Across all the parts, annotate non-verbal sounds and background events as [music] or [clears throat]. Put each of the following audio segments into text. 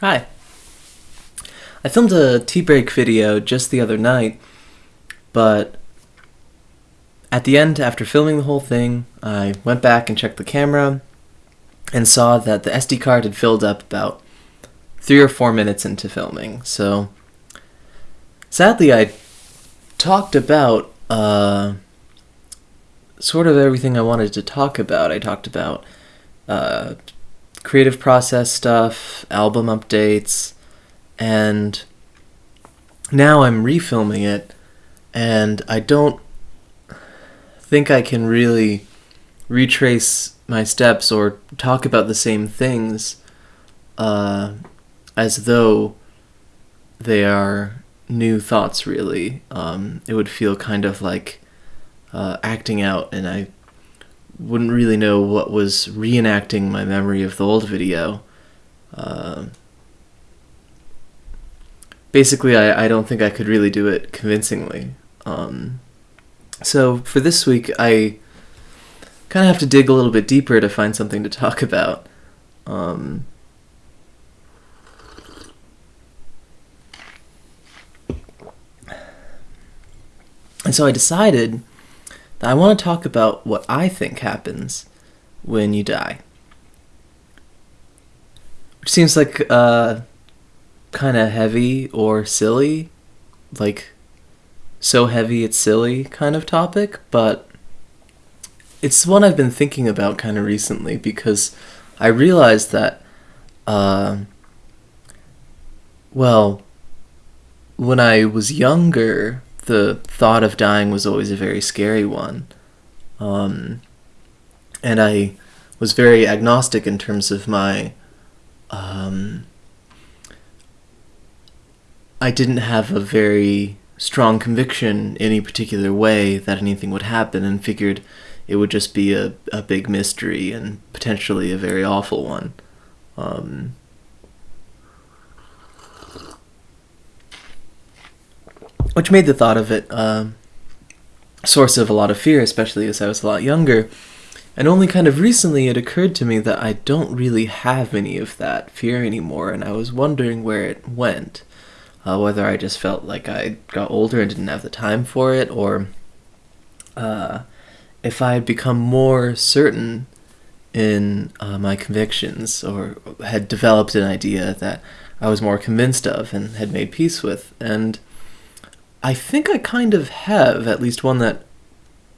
Hi. I filmed a tea break video just the other night, but at the end, after filming the whole thing, I went back and checked the camera and saw that the SD card had filled up about three or four minutes into filming. So, sadly, I talked about uh, sort of everything I wanted to talk about. I talked about uh, creative process stuff, album updates, and now I'm refilming it, and I don't think I can really retrace my steps or talk about the same things uh, as though they are new thoughts, really. Um, it would feel kind of like uh, acting out, and I wouldn't really know what was reenacting my memory of the old video. Uh, basically, I, I don't think I could really do it convincingly. Um, so for this week, I kind of have to dig a little bit deeper to find something to talk about. Um, and so I decided I want to talk about what I think happens when you die. Which seems like uh, kind of heavy or silly, like so heavy it's silly kind of topic, but it's one I've been thinking about kind of recently because I realized that, uh, well, when I was younger, the thought of dying was always a very scary one. Um, and I was very agnostic in terms of my. Um, I didn't have a very strong conviction any particular way that anything would happen and figured it would just be a, a big mystery and potentially a very awful one. Um, which made the thought of it uh, source of a lot of fear, especially as I was a lot younger. And only kind of recently it occurred to me that I don't really have any of that fear anymore, and I was wondering where it went. Uh, whether I just felt like I got older and didn't have the time for it, or uh, if I had become more certain in uh, my convictions, or had developed an idea that I was more convinced of and had made peace with. And I think I kind of have at least one that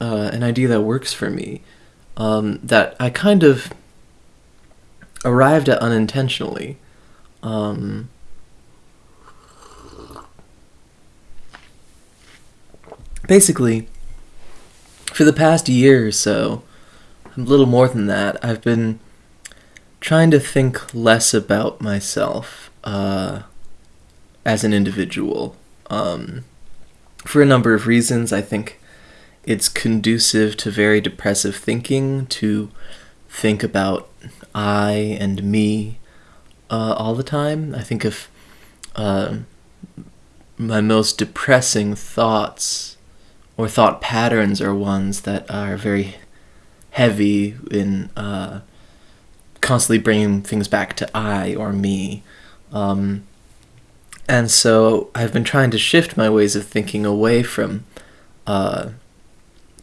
uh, an idea that works for me um, that I kind of arrived at unintentionally. Um, basically, for the past year or so, a little more than that, I've been trying to think less about myself uh, as an individual. Um, for a number of reasons. I think it's conducive to very depressive thinking to think about I and me uh, all the time. I think of uh, my most depressing thoughts or thought patterns are ones that are very heavy in uh, constantly bringing things back to I or me. Um, and so I've been trying to shift my ways of thinking away from uh,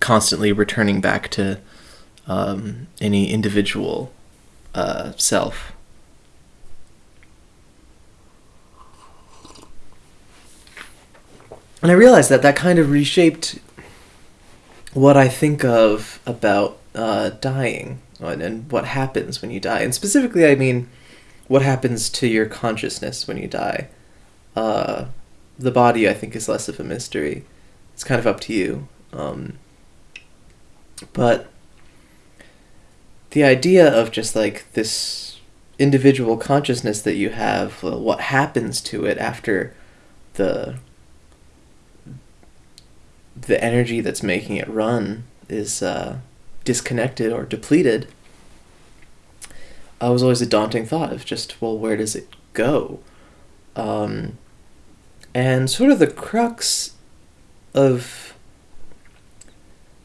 constantly returning back to um, any individual uh, self. And I realized that that kind of reshaped what I think of about uh, dying and, and what happens when you die. And specifically, I mean what happens to your consciousness when you die. Uh, the body, I think, is less of a mystery. It's kind of up to you. Um, but the idea of just like this individual consciousness that you have, uh, what happens to it after the the energy that's making it run is uh, disconnected or depleted, I was always a daunting thought of just, well, where does it go? Um, and sort of the crux of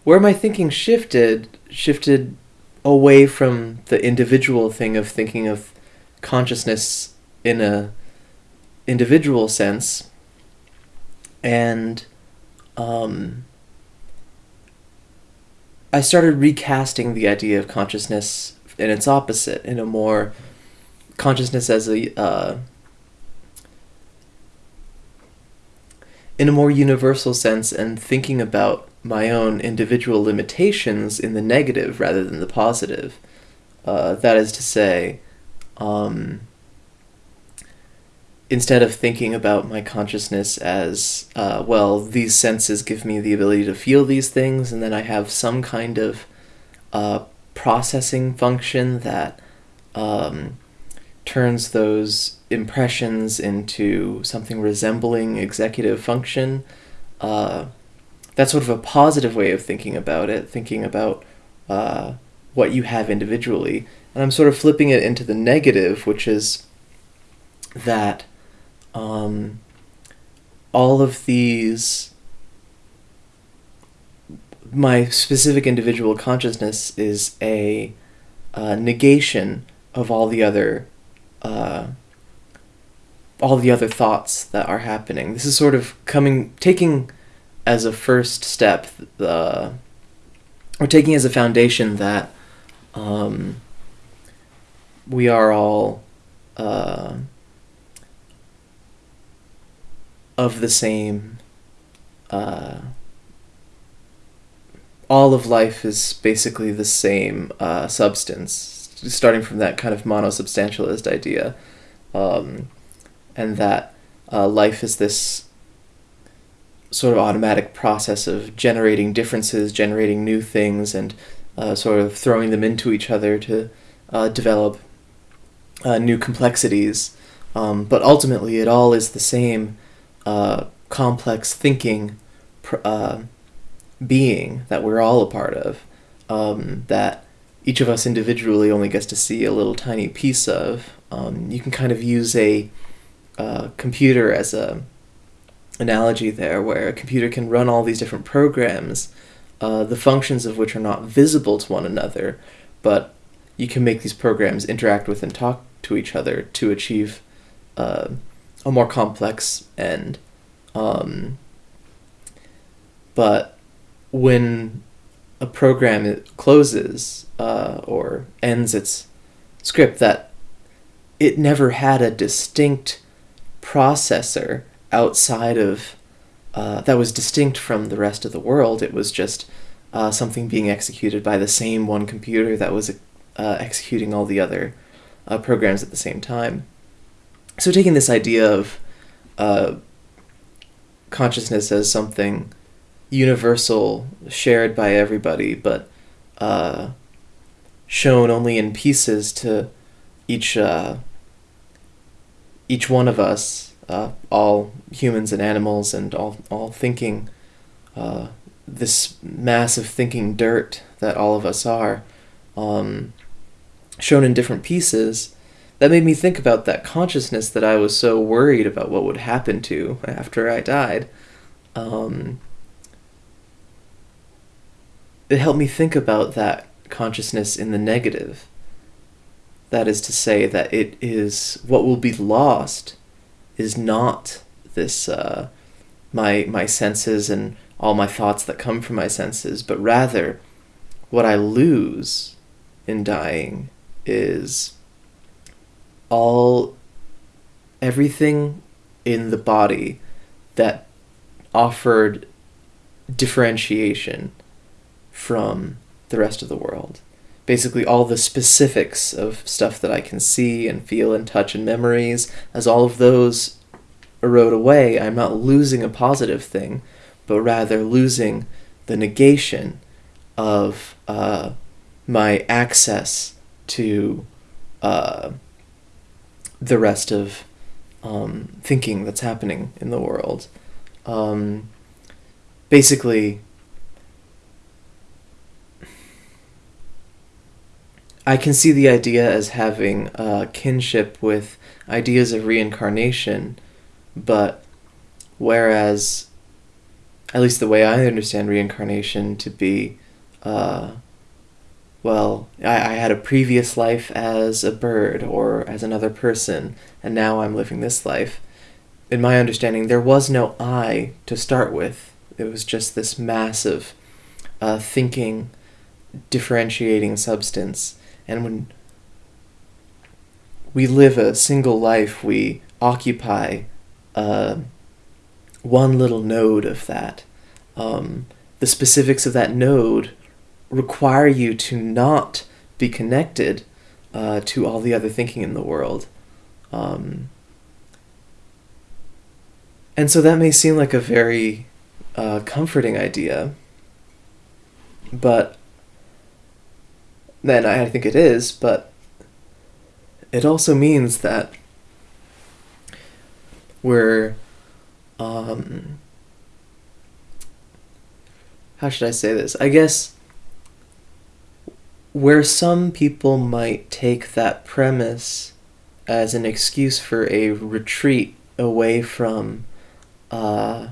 where my thinking shifted shifted away from the individual thing of thinking of consciousness in a individual sense, and um, I started recasting the idea of consciousness in its opposite, in a more consciousness as a uh, in a more universal sense, and thinking about my own individual limitations in the negative rather than the positive. Uh, that is to say, um, instead of thinking about my consciousness as, uh, well, these senses give me the ability to feel these things, and then I have some kind of uh, processing function that um, turns those impressions into something resembling executive function. Uh, that's sort of a positive way of thinking about it, thinking about uh, what you have individually. And I'm sort of flipping it into the negative, which is that um, all of these my specific individual consciousness is a uh, negation of all the other uh, all the other thoughts that are happening. This is sort of coming taking as a first step the or taking as a foundation that um, we are all uh, of the same. Uh, all of life is basically the same uh, substance, starting from that kind of monosubstantialist idea, um, and that uh, life is this sort of automatic process of generating differences, generating new things, and uh, sort of throwing them into each other to uh, develop uh, new complexities. Um, but ultimately, it all is the same uh, complex thinking uh, being that we're all a part of, um, that each of us individually only gets to see a little tiny piece of. Um, you can kind of use a computer as a analogy there, where a computer can run all these different programs, uh, the functions of which are not visible to one another, but you can make these programs interact with and talk to each other to achieve uh, a more complex end. Um, but when a program closes uh, or ends its script, that it never had a distinct processor outside of uh, that was distinct from the rest of the world. It was just uh, something being executed by the same one computer that was uh, executing all the other uh, programs at the same time. So, taking this idea of uh, consciousness as something universal, shared by everybody, but uh, shown only in pieces to each each one of us uh, all humans and animals and all, all thinking uh, this of thinking dirt that all of us are, um, shown in different pieces, that made me think about that consciousness that I was so worried about what would happen to after I died. Um, it helped me think about that consciousness in the negative. That is to say, that it is what will be lost is not this uh, my my senses and all my thoughts that come from my senses, but rather what I lose in dying is all everything in the body that offered differentiation from the rest of the world. Basically, all the specifics of stuff that I can see and feel and touch and memories, as all of those erode away, I'm not losing a positive thing, but rather losing the negation of uh, my access to uh, the rest of um, thinking that's happening in the world. Um, basically, I can see the idea as having a kinship with ideas of reincarnation but whereas, at least the way I understand reincarnation to be, uh, well, I, I had a previous life as a bird or as another person, and now I'm living this life. In my understanding, there was no I to start with. It was just this massive uh, thinking, differentiating substance. And when we live a single life, we occupy uh, one little node of that. Um, the specifics of that node require you to not be connected uh, to all the other thinking in the world. Um, and so that may seem like a very uh, comforting idea, but then I think it is, but it also means that we're um, how should I say this? I guess where some people might take that premise as an excuse for a retreat away from uh,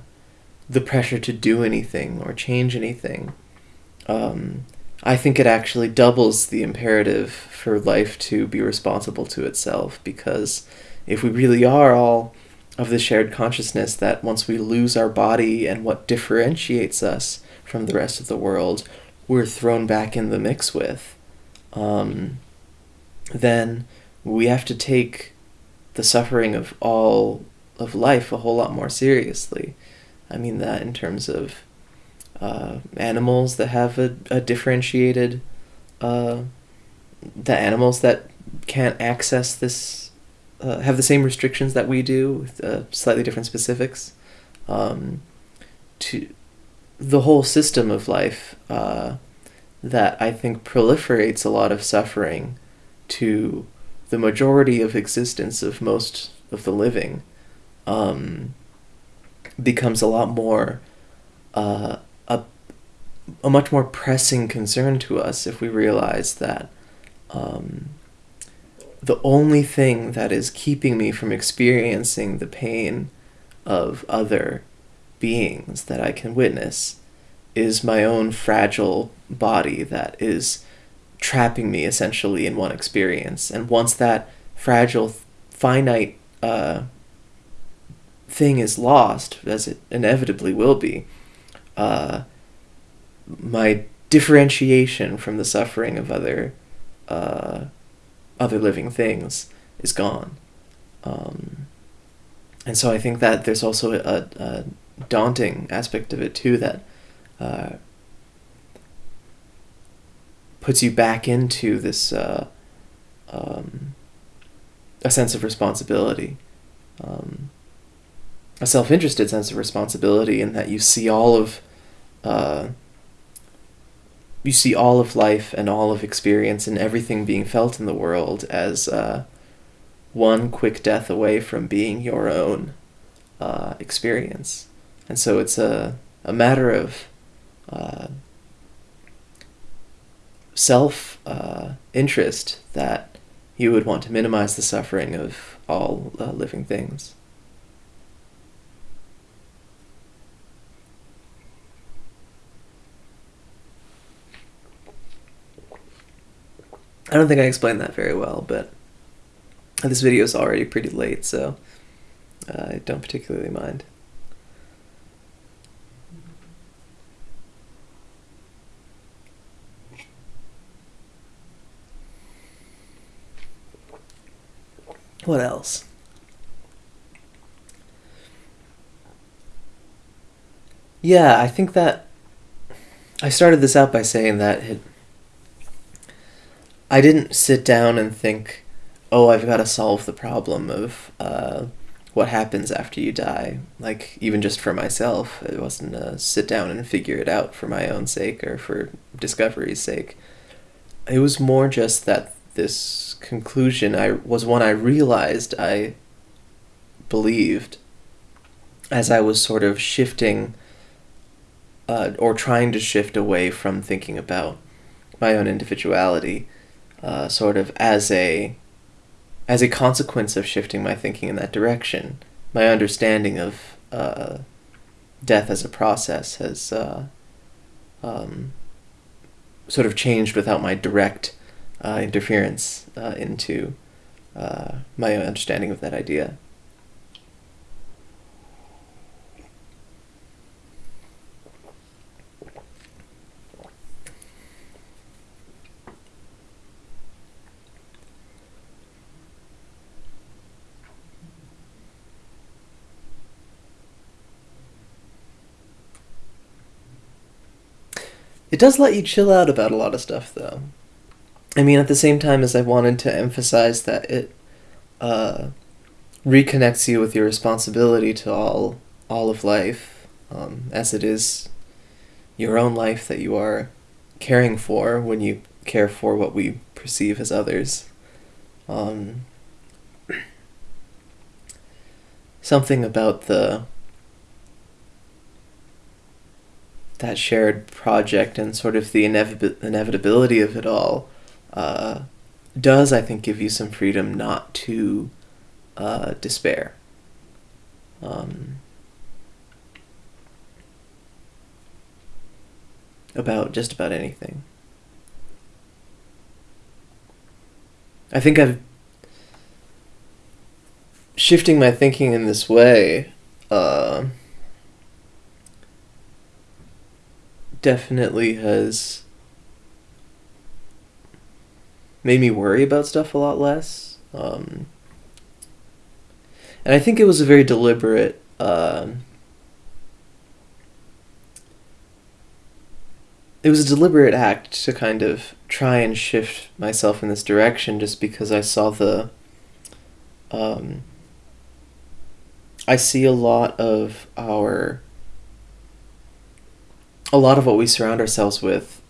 the pressure to do anything or change anything, um, I think it actually doubles the imperative for life to be responsible to itself because if we really are all of the shared consciousness that once we lose our body and what differentiates us from the rest of the world, we're thrown back in the mix with, um, then we have to take the suffering of all of life a whole lot more seriously. I mean that in terms of uh, animals that have a, a differentiated, uh, the animals that can't access this, uh, have the same restrictions that we do with uh, slightly different specifics. Um, to the whole system of life uh, that I think proliferates a lot of suffering to the majority of existence of most of the living um, becomes a lot more uh, a, much more pressing concern to us if we realize that um, the only thing that is keeping me from experiencing the pain of other beings that I can witness is my own fragile body that is trapping me essentially in one experience. And once that fragile, finite uh, thing is lost, as it inevitably will be, uh, my differentiation from the suffering of other uh, other living things is gone. Um, and so I think that there's also a, a daunting aspect of it too that uh, puts you back into this uh, um, a sense of responsibility, um, a self-interested sense of responsibility, in that you see all of uh, you see all of life and all of experience and everything being felt in the world as uh, one quick death away from being your own uh, experience. And so it's a, a matter of uh, self uh, interest that you would want to minimize the suffering of all uh, living things. I don't think I explained that very well, but this video is already pretty late, so uh, I don't particularly mind. What else? Yeah, I think that I started this out by saying that it, I didn't sit down and think, oh, I've got to solve the problem of uh, what happens after you die. Like, even just for myself, it wasn't a sit down and figure it out for my own sake or for discovery's sake. It was more just that this conclusion I was one I realized I believed as I was sort of shifting uh, or trying to shift away from thinking about my own individuality, uh, sort of as a as a consequence of shifting my thinking in that direction. My understanding of uh, death as a process has uh, um, sort of changed without my direct uh, interference uh, into uh, my understanding of that idea. It does let you chill out about a lot of stuff, though. I mean, at the same time as I wanted to emphasize that it uh, reconnects you with your responsibility to all all of life, um, as it is your own life that you are caring for when you care for what we perceive as others. Um, [clears throat] something about the that shared project and sort of the inevit- inevitability of it all uh, does, I think, give you some freedom not to uh, despair. Um, about just about anything. I think I've shifting my thinking in this way. Uh, definitely has made me worry about stuff a lot less. Um, and I think it was a very deliberate. Uh, it was a deliberate act to kind of try and shift myself in this direction, just because I saw the. Um, I see a lot of our a lot of what we surround ourselves with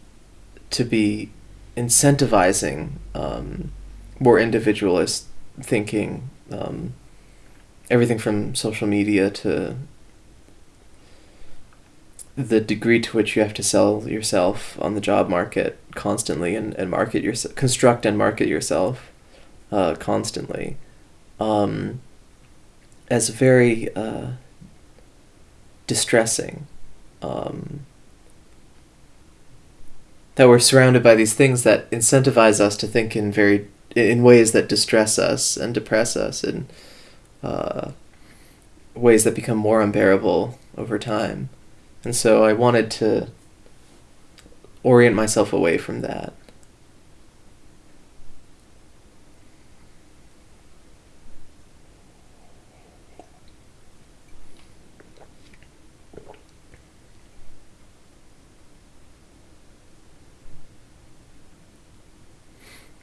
to be incentivizing um, more individualist thinking. Um, everything from social media to the degree to which you have to sell yourself on the job market constantly and, and market yourself, construct and market yourself uh, constantly, um, as very uh, distressing. Um, that we're surrounded by these things that incentivize us to think in very in ways that distress us and depress us in uh, ways that become more unbearable over time. And so i wanted to orient myself away from that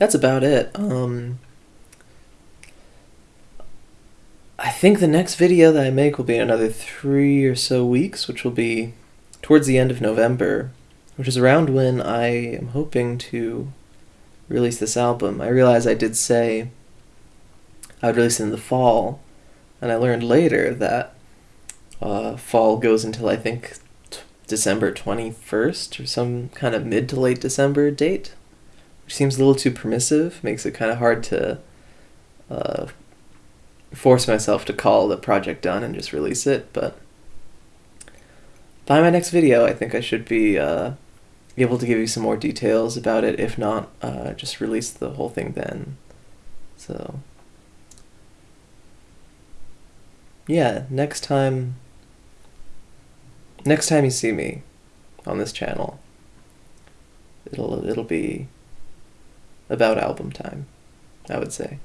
that's about it. Um, I think the next video that I make will be another three or so weeks, which will be towards the end of November, which is around when I am hoping to release this album. I realize I did say I would release it in the fall, and I learned later that uh, fall goes until I think December 21st or some kind of mid to late December date seems a little too permissive, makes it kind of hard to uh, force myself to call the project done and just release it. But by my next video, I think I should be uh, able to give you some more details about it. If not, uh, just release the whole thing then. So, yeah, next time. Next time you see me on this channel, it'll it'll be about album time, I would say.